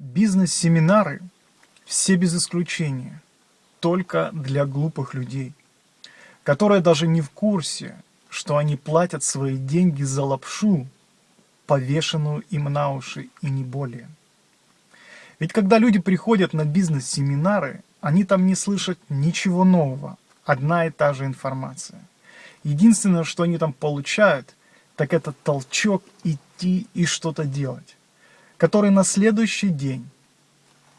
Бизнес-семинары, все без исключения, только для глупых людей, которые даже не в курсе, что они платят свои деньги за лапшу, повешенную им на уши и не более. Ведь когда люди приходят на бизнес-семинары, они там не слышат ничего нового, одна и та же информация. Единственное, что они там получают, так это толчок идти и что-то делать который на следующий день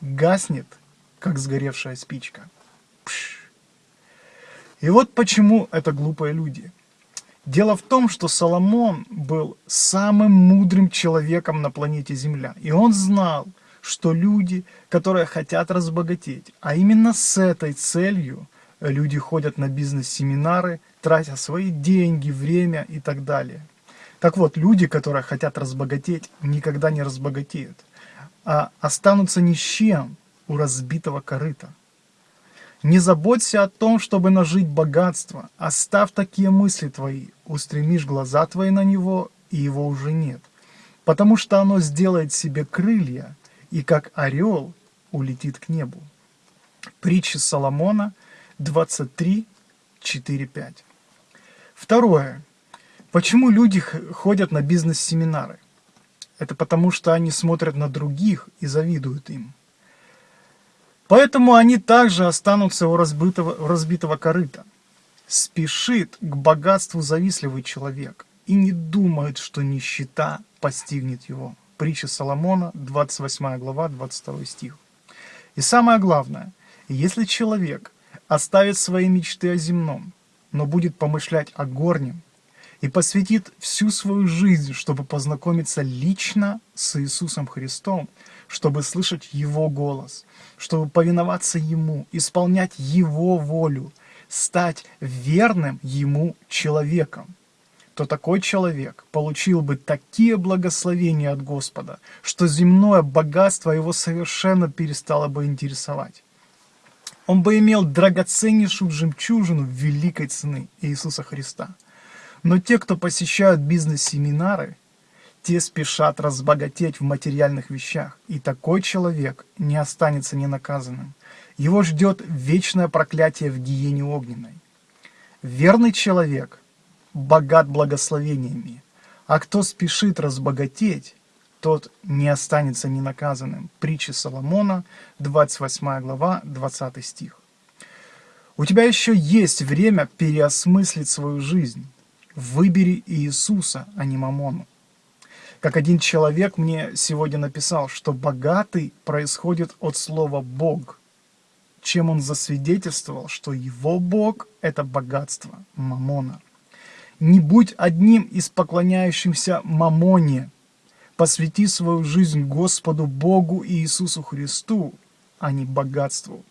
гаснет, как сгоревшая спичка. Пш. И вот почему это глупые люди. Дело в том, что Соломон был самым мудрым человеком на планете Земля. И он знал, что люди, которые хотят разбогатеть, а именно с этой целью люди ходят на бизнес-семинары, тратя свои деньги, время и так далее. Так вот, люди, которые хотят разбогатеть, никогда не разбогатеют, а останутся ни с чем у разбитого корыта. Не заботься о том, чтобы нажить богатство, оставь такие мысли твои, устремишь глаза твои на него, и его уже нет, потому что оно сделает себе крылья, и как орел улетит к небу. Притча Соломона 23, 4, 5. Второе. Почему люди ходят на бизнес-семинары? Это потому, что они смотрят на других и завидуют им. Поэтому они также останутся у разбитого, у разбитого корыта. Спешит к богатству завистливый человек и не думает, что нищета постигнет его. Притча Соломона, 28 глава, 22 стих. И самое главное, если человек оставит свои мечты о земном, но будет помышлять о горнем, и посвятит всю свою жизнь, чтобы познакомиться лично с Иисусом Христом, чтобы слышать Его голос, чтобы повиноваться Ему, исполнять Его волю, стать верным Ему человеком, то такой человек получил бы такие благословения от Господа, что земное богатство его совершенно перестало бы интересовать. Он бы имел драгоценнейшую жемчужину великой цены Иисуса Христа – но те, кто посещают бизнес-семинары, те спешат разбогатеть в материальных вещах, и такой человек не останется ненаказанным. Его ждет вечное проклятие в гиене огненной. Верный человек богат благословениями, а кто спешит разбогатеть, тот не останется ненаказанным. Притча Соломона, 28 глава, 20 стих. У тебя еще есть время переосмыслить свою жизнь. Выбери Иисуса, а не Мамону. Как один человек мне сегодня написал, что богатый происходит от слова «бог», чем он засвидетельствовал, что его бог – это богатство, Мамона. Не будь одним из поклоняющихся Мамоне, посвяти свою жизнь Господу Богу и Иисусу Христу, а не богатству.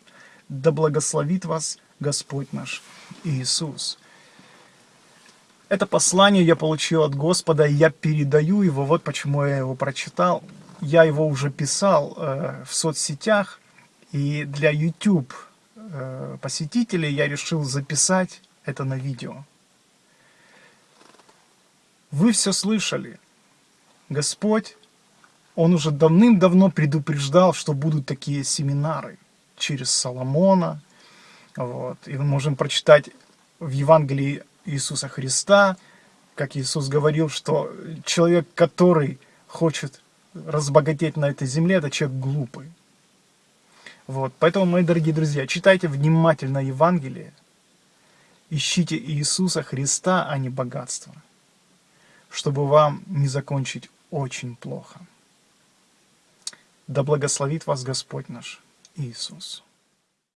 Да благословит вас Господь наш Иисус. Это послание я получил от Господа, и я передаю его, вот почему я его прочитал. Я его уже писал э, в соцсетях, и для YouTube э, посетителей я решил записать это на видео. Вы все слышали. Господь, Он уже давным-давно предупреждал, что будут такие семинары через Соломона. Вот. И мы можем прочитать в Евангелии Иисуса Христа, как Иисус говорил, что человек, который хочет разбогатеть на этой земле, это человек глупый. Вот, поэтому, мои дорогие друзья, читайте внимательно Евангелие, ищите Иисуса Христа, а не богатство, чтобы вам не закончить очень плохо. Да благословит вас Господь наш Иисус.